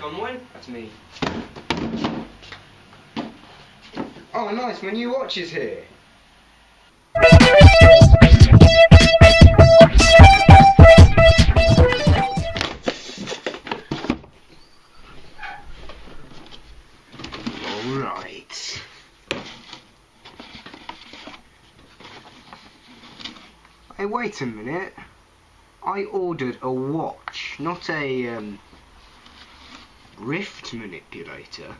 Blake Conway. That's me. Oh, nice. My new watch is here. Alright. Hey, wait a minute. I ordered a watch, not a um, rift manipulator.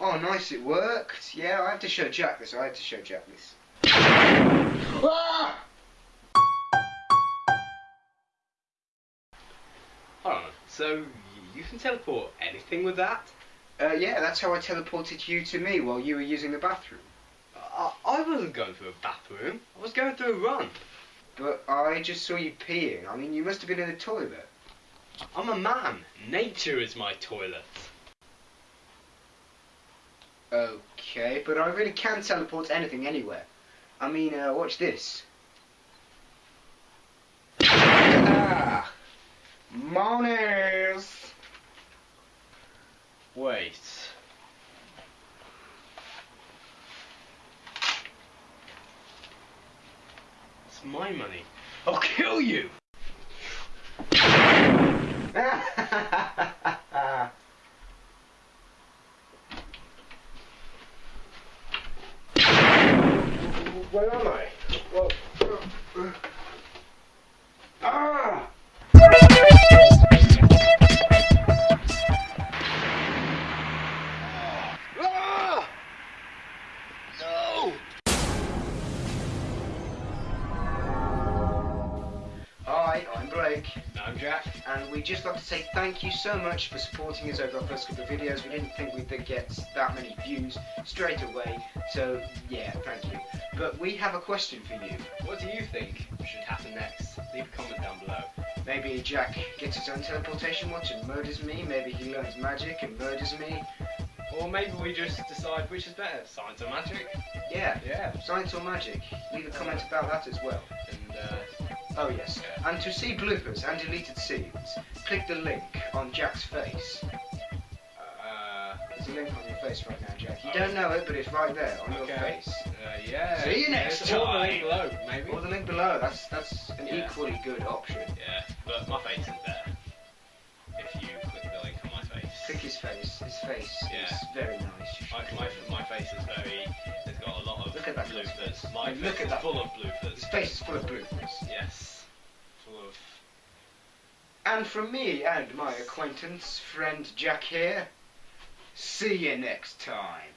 Oh, nice, it worked. Yeah, I have to show Jack this. I have to show Jack this. Ah! So you can teleport anything with that? Uh, yeah, that's how I teleported you to me while you were using the bathroom. I, I wasn't going through a bathroom. I was going through a run. But I just saw you peeing. I mean, you must have been in the toilet. I'm a man. Nature is my toilet. Okay, but I really can teleport anything anywhere. I mean, uh, watch this. Ah! Monies! Wait. It's my money. I'll kill you! Where am I? Well, I'm I'm Jack. and we'd just like to say thank you so much for supporting us over our first couple of videos. We didn't think we'd get that many views straight away, so yeah, thank you. But we have a question for you. What do you think should happen next? Leave a comment down below. Maybe Jack gets his own teleportation watch and murders me. Maybe he learns magic and murders me. Or maybe we just decide which is better, science or magic? Yeah, Yeah. science or magic. Leave a comment about that as well. And uh, Oh yes. And to see bloopers and deleted scenes, click the link on Jack's face. uh, There's a link on your face right now, Jack. You don't know it, but it's right there on your Okay. face. uh, yeah. See you next time. Or the link below, maybe. Or the link below. That's that's an Yeah. equally good option. Yeah, but my face isn't there. If you click the link on my face. Click his face. His face Yeah. is very nice. My, my, my face is very. Got a lot of Look at that bloopers. My Look face at that. full of bloopers. His face is full of bloopers. Yes. Full of. And from me and my acquaintance, friend Jack here, see you next time.